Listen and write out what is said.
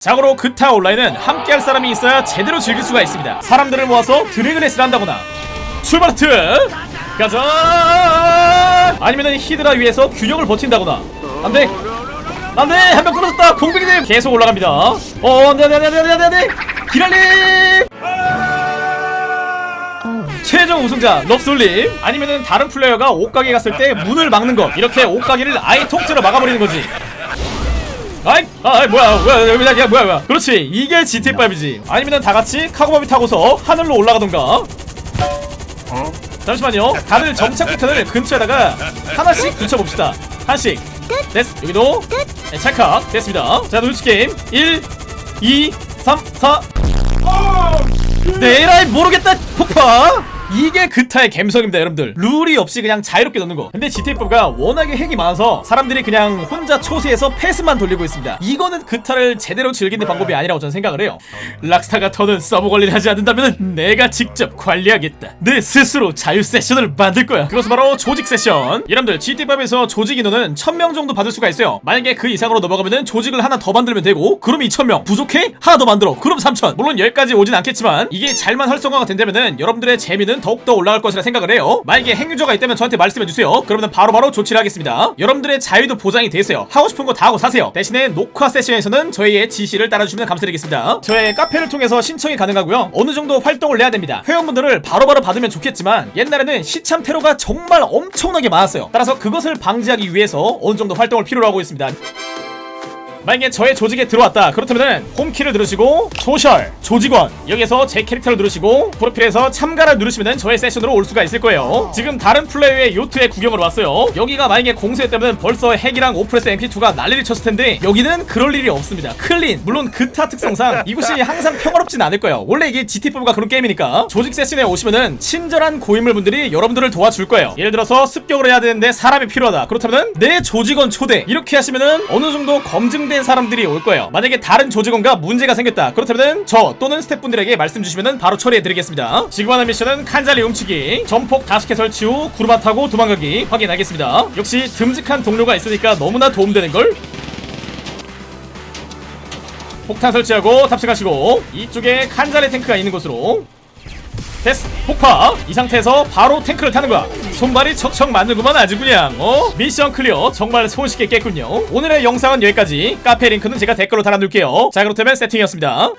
자고로 그타 온라인은 함께할 사람이 있어야 제대로 즐길 수가 있습니다. 사람들을 모아서 드래그레스를 한다거나. 출발 하트 가자! 아니면은 히드라 위에서 균형을 버틴다거나. 안돼! 안돼! 한 명 끊어졌다! 공백이님! 계속 올라갑니다. 어 안돼 안돼 안돼 안돼 안돼 안돼! 기랄님! 최종 우승자 럽솔님. 아니면은 다른 플레이어가 옷가게 갔을 때 문을 막는 것. 이렇게 옷가게를 아예 통째로 막아버리는 거지 아이, 아, 뭐야, 뭐야, 뭐야, 뭐야, 뭐야, 뭐야. 그렇지, 이게 GTA지. 아니면은 다 같이 카고바비 타고서 하늘로 올라가던가. 잠시만요. 다들 점착 폭탄을 근처에다가 하나씩 붙여봅시다. 하나씩. 됐, 여기도. 네, 찰칵. 됐습니다. 자, 눈치 게임. 1, 2, 3, 4. 네, 에라이, 모르겠다, 폭파! 이게 그타의 감성입니다 여러분들. 룰이 없이 그냥 자유롭게 노는 거. 근데 GTA가 워낙에 핵이 많아서 사람들이 그냥 혼자 초세에서 패스만 돌리고 있습니다. 이거는 그타를 제대로 즐기는 방법이 아니라고 저는 생각을 해요. 락스타가 더는 서버 관리를 하지 않는다면 내가 직접 관리하겠다. 내 스스로 자유 세션을 만들 거야. 그것은 바로 조직 세션. 여러분들 GTA에서 조직 인원은 1000명 정도 받을 수가 있어요. 만약에 그 이상으로 넘어가면은 조직을 하나 더 만들면 되고 그럼 2000명. 부족해? 하나 더 만들어. 그럼 3000 물론 여기까지 오진 않겠지만 이게 잘만 활성화가 된다면은 여러분들의 재미는 더욱더 올라갈 것이라 생각을 해요. 만약에 핵유저가 있다면 저한테 말씀해주세요. 그러면 바로바로 조치를 하겠습니다. 여러분들의 자유도 보장이 돼 있어요. 하고 싶은 거 다 하고 사세요. 대신에 녹화 세션에서는 저희의 지시를 따라주시면 감사드리겠습니다. 저의 카페를 통해서 신청이 가능하고요. 어느 정도 활동을 해야 됩니다. 회원분들을 바로바로 받으면 좋겠지만 옛날에는 시참 테러가 정말 엄청나게 많았어요. 따라서 그것을 방지하기 위해서 어느 정도 활동을 필요로 하고 있습니다 만약에 저의 조직에 들어왔다. 그렇다면은 홈키를 누르시고 social 조직원 여기서 제 캐릭터를 누르시고 프로필에서 참가를 누르시면 저의 세션으로 올 수가 있을 거예요. 지금 다른 플레이어의 요트에 구경을 왔어요. 여기가 만약에 공세였다면 벌써 핵이랑 오프레서 MK2가 난리를 쳤을 텐데 여기는 그럴 일이 없습니다. clean 물론 그타 특성상 이곳이 항상 평화롭진 않을 거예요. 원래 이게 GTA가 그런 게임이니까. 조직 세션에 오시면은 친절한 고인물분들이 여러분들을 도와줄 거예요. 예를 들어서 습격을 해야 되는데 사람이 필요하다. 그렇다면 내 조직원 초대. 이렇게 하시면은 어느 정도 검증 된 사람들이 올 거예요. 만약에 다른 조직원과 문제가 생겼다. 그렇다면 저 또는 스태프분들에게 말씀 주시면 바로 처리해드리겠습니다. 지금 하는 미션은 칸잘리 훔치기 점폭 5개 설치 후 구르마 타고 도망가기 확인하겠습니다. 역시 듬직한 동료가 있으니까 너무나 도움되는걸. 폭탄 설치하고 탑승하시고 이쪽에 칸잘리 탱크가 있는 곳으로 됐어 폭파. 이 상태에서 바로 탱크를 타는 거야. 손발이 척척 맞는구만 아주 그냥. 어? 미션 clear. 정말 손쉽게 깼군요. 오늘의 영상은 여기까지. 카페 링크는 제가 댓글로 달아둘게요. 자 그렇다면 세팅이었습니다